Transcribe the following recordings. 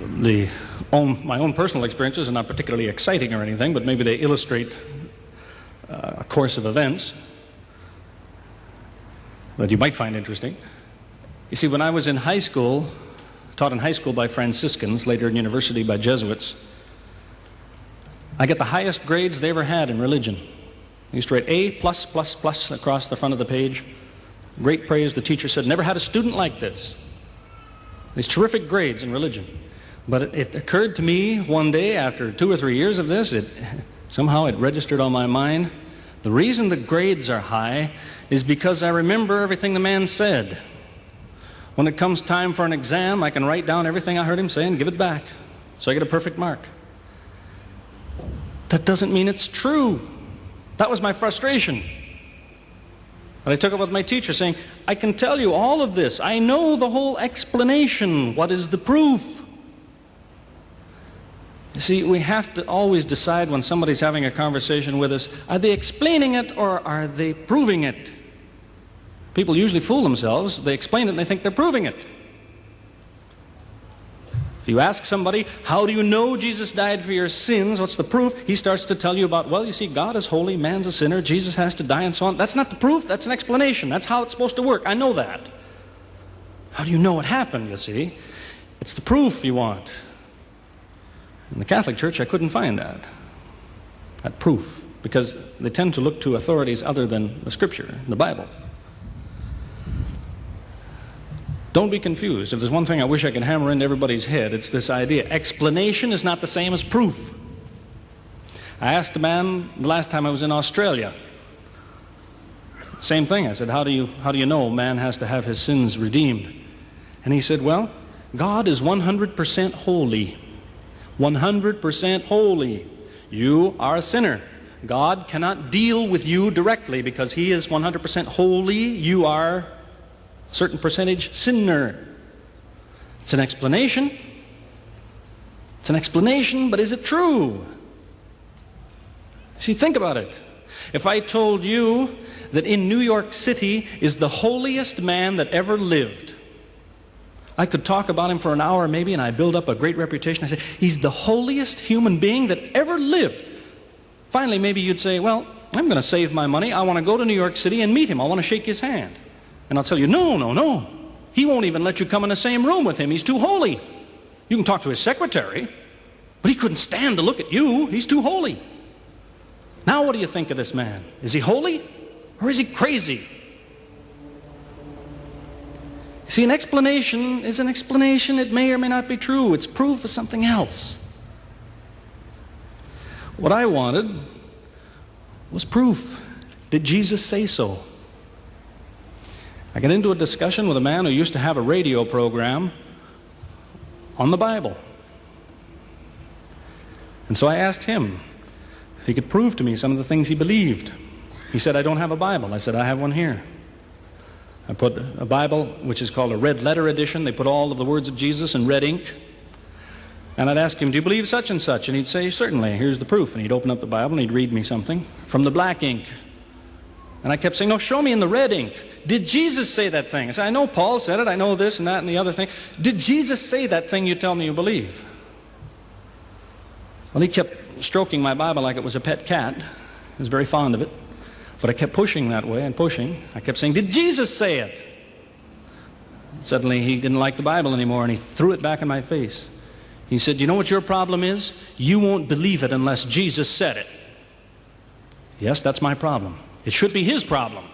the own, my own personal experiences are not particularly exciting or anything, but maybe they illustrate uh, a course of events that you might find interesting. You see, when I was in high school, taught in high school by Franciscans, later in university by Jesuits, I got the highest grades they ever had in religion. I used to write A plus plus plus across the front of the page. Great praise. The teacher said, never had a student like this. These terrific grades in religion. But it, occurred to me one day after two or three years of this, it, somehow it registered on my mind. The reason the grades are high is because I remember everything the man said. When it comes time for an exam, I can write down everything I heard him say and give it back. So I get a perfect mark. That doesn't mean it's true. That was my frustration. But I took it with my teacher saying, I can tell you all of this. I know the whole explanation. What is the proof? You see, we have to always decide when somebody's having a conversation with us, are they explaining it or are they proving it? People usually fool themselves. They explain it and they think they're proving it. If you ask somebody, how do you know Jesus died for your sins? What's the proof? He starts to tell you about, well, you see, God is holy, man's a sinner, Jesus has to die, and so on. That's not the proof, that's an explanation. That's how it's supposed to work. I know that. How do you know what happened, you see? It's the proof you want. In the Catholic Church, I couldn't find that. That proof. Because they tend to look to authorities other than the Scripture, the Bible. Don't be confused. If there's one thing I wish I could hammer into everybody's head, it's this idea. Explanation is not the same as proof. I asked a man the last time I was in Australia. Same thing. I said, how do you, how do you know man has to have his sins redeemed? And he said, well, God is 100% holy. 100% holy. You are a sinner. God cannot deal with you directly because He is 100% holy. You are a certain percentage sinner. It's an explanation. It's an explanation, but is it true? See, think about it. If I told you that in New York City is the holiest man that ever lived, I could talk about him for an hour maybe, and I build up a great reputation. I say, he's the holiest human being that ever lived. Finally, maybe you'd say, well, I'm going to save my money. I want to go to New York City and meet him. I want to shake his hand. And I'll tell you, no, no, no. He won't even let you come in the same room with him. He's too holy. You can talk to his secretary, but he couldn't stand to look at you. He's too holy. Now, what do you think of this man? Is he holy or is he crazy? See, an explanation is an explanation. It may or may not be true. It's proof of something else. What I wanted was proof. Did Jesus say so? I got into a discussion with a man who used to have a radio program on the Bible. And so I asked him if he could prove to me some of the things he believed. He said, I don't have a Bible. I said, I have one here. I put a Bible, which is called a red letter edition. They put all of the words of Jesus in red ink. And I'd ask him, Do you believe such and such? And he'd say, Certainly, here's the proof. And he'd open up the Bible and he'd read me something from the black ink. And I kept saying, No, show me in the red ink. Did Jesus say that thing? I said, I know Paul said it. I know this and that and the other thing. Did Jesus say that thing you tell me you believe? Well, he kept stroking my Bible like it was a pet cat. He was very fond of it. But I kept pushing that way and pushing. I kept saying, Did Jesus say it? Suddenly he didn't like the Bible anymore and he threw it back in my face. He said, You know what your problem is? You won't believe it unless Jesus said it. Yes, that's my problem. It should be his problem.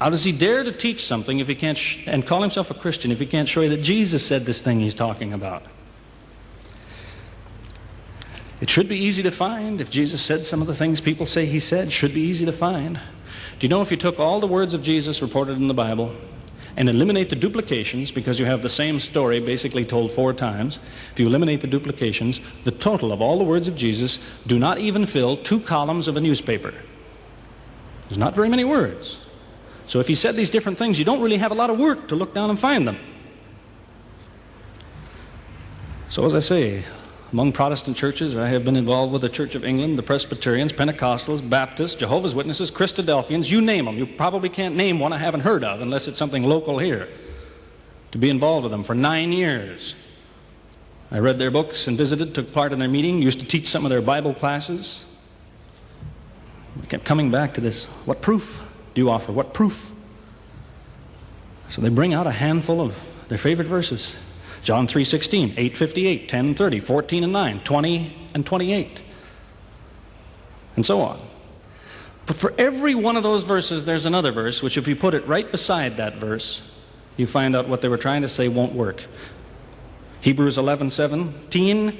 How does he dare to teach something if he can't and call himself a Christian if he can't show you that Jesus said this thing he's talking about? It should be easy to find. If Jesus said some of the things people say he said, should be easy to find. Do you know if you took all the words of Jesus reported in the Bible and eliminate the duplications because you have the same story basically told four times, if you eliminate the duplications, the total of all the words of Jesus do not even fill two columns of a newspaper. There's not very many words. So if he said these different things, you don't really have a lot of work to look down and find them. So as I say, among Protestant churches, I have been involved with the Church of England, the Presbyterians, Pentecostals, Baptists, Jehovah's Witnesses, Christadelphians, you name them. You probably can't name one I haven't heard of unless it's something local here. to be involved with them for nine years. I read their books and visited, took part in their meeting, used to teach some of their Bible classes. I kept coming back to this. What proof do you offer? What proof? So they bring out a handful of their favorite verses. John 3.16, 8.58, 10.30, 14 and 9, 20 and 28, and so on. But for every one of those verses, there's another verse, which if you put it right beside that verse, you find out what they were trying to say won't work. Hebrews 11, 17,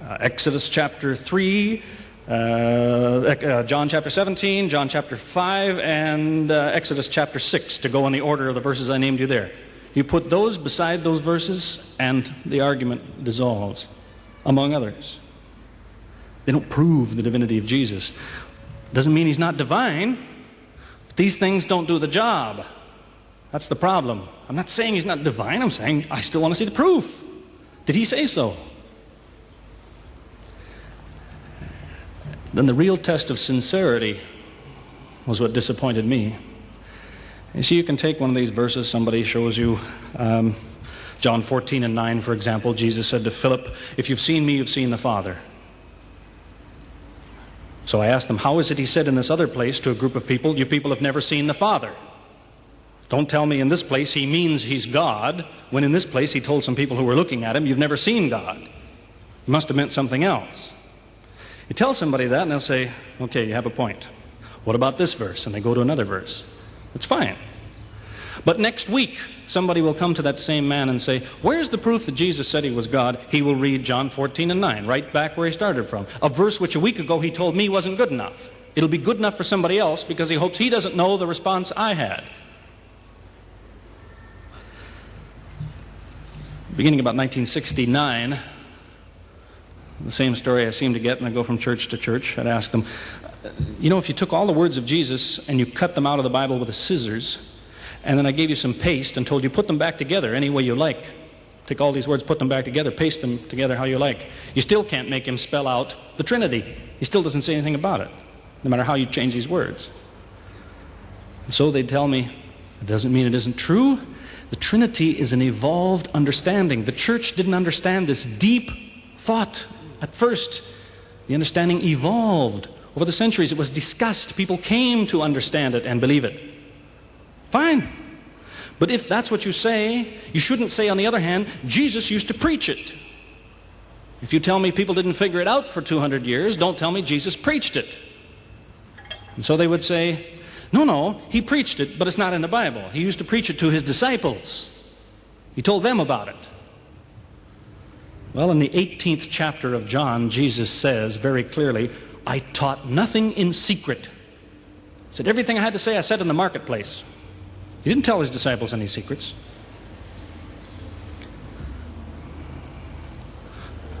uh, Exodus chapter 3, uh, uh, John chapter 17, John chapter 5, and uh, Exodus chapter 6 to go in the order of the verses I named you there. You put those beside those verses, and the argument dissolves, among others. They don't prove the divinity of Jesus. Doesn't mean he's not divine. But these things don't do the job. That's the problem. I'm not saying he's not divine, I'm saying I still want to see the proof. Did he say so? Then the real test of sincerity was what disappointed me. You see, you can take one of these verses, somebody shows you um, John 14 and 9, for example. Jesus said to Philip, If you've seen me, you've seen the Father. So I asked them, How is it he said in this other place to a group of people, You people have never seen the Father? Don't tell me in this place he means he's God, when in this place he told some people who were looking at him, You've never seen God. He must have meant something else. You tell somebody that, and they'll say, Okay, you have a point. What about this verse? And they go to another verse. It's fine. But next week, somebody will come to that same man and say, Where's the proof that Jesus said he was God? He will read John 14 and 9, right back where he started from. A verse which a week ago he told me wasn't good enough. It'll be good enough for somebody else because he hopes he doesn't know the response I had. beginning about 1969, the same story I seem to get when I go from church to church. I'd ask them, you know, if you took all the words of Jesus and you cut them out of the Bible with a scissors, and then I gave you some paste and told you put them back together any way you like. Take all these words, put them back together, paste them together how you like. You still can't make him spell out the Trinity. He still doesn't say anything about it, no matter how you change these words. And so they'd tell me, it doesn't mean it isn't true. The Trinity is an evolved understanding. The church didn't understand this deep thought at first. The understanding evolved. Over the centuries, it was discussed. People came to understand it and believe it. Fine. But if that's what you say, you shouldn't say, on the other hand, Jesus used to preach it. If you tell me people didn't figure it out for 200 years, don't tell me Jesus preached it. And so they would say, no, no, he preached it, but it's not in the Bible. He used to preach it to his disciples. He told them about it. Well, in the 18th chapter of John, Jesus says very clearly, I taught nothing in secret. He said, everything I had to say, I said in the marketplace. He didn't tell his disciples any secrets.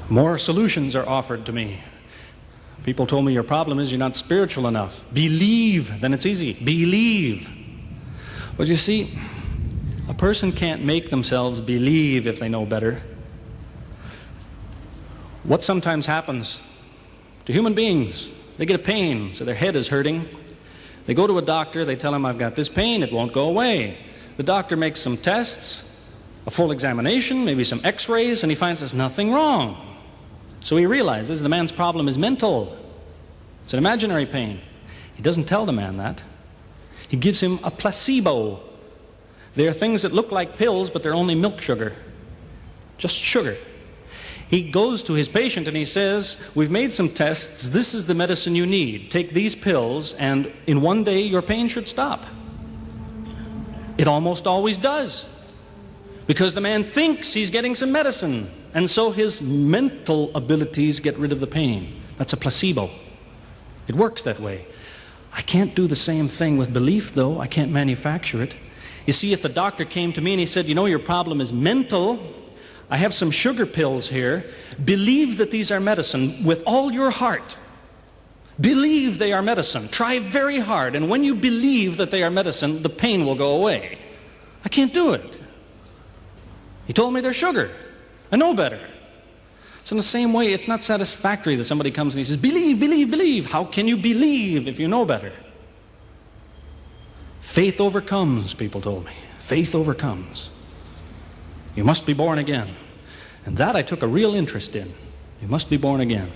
More solutions are offered to me. People told me your problem is you're not spiritual enough. Believe, then it's easy. Believe. But you see, a person can't make themselves believe if they know better. What sometimes happens to human beings, they get a pain, so their head is hurting. They go to a doctor, they tell him, I've got this pain, it won't go away. The doctor makes some tests, a full examination, maybe some x rays, and he finds there's nothing wrong. So he realizes the man's problem is mental. It's an imaginary pain. He doesn't tell the man that. He gives him a placebo. There are things that look like pills, but they're only milk sugar. Just sugar. He goes to his patient and he says, We've made some tests. This is the medicine you need. Take these pills, and in one day your pain should stop. It almost always does. Because the man thinks he's getting some medicine. And so his mental abilities get rid of the pain. That's a placebo. It works that way. I can't do the same thing with belief, though. I can't manufacture it. You see, if the doctor came to me and he said, You know, your problem is mental, I have some sugar pills here. Believe that these are medicine with all your heart. Believe they are medicine. Try very hard. And when you believe that they are medicine, the pain will go away. I can't do it. He told me they're sugar. I know better. So, in the same way, it's not satisfactory that somebody comes and he says, Believe, believe, believe. How can you believe if you know better? Faith overcomes, people told me. Faith overcomes. You must be born again. And that I took a real interest in. You must be born again.